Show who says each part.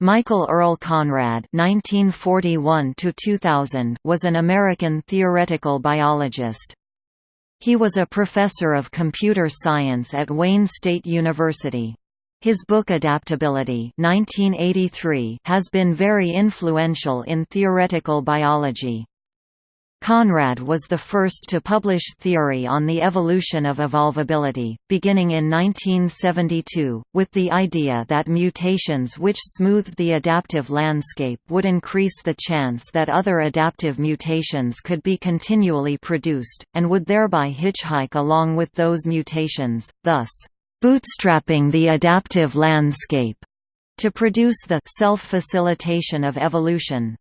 Speaker 1: Michael Earl Conrad (1941–2000) was an American theoretical biologist. He was a professor of computer science at Wayne State University. His book Adaptability 1983 has been very influential in theoretical biology. Conrad was the first to publish theory on the evolution of evolvability, beginning in 1972, with the idea that mutations which smoothed the adaptive landscape would increase the chance that other adaptive mutations could be continually produced, and would thereby hitchhike along with those mutations, thus, "...bootstrapping the adaptive landscape." to produce the self-facilitation of evolution.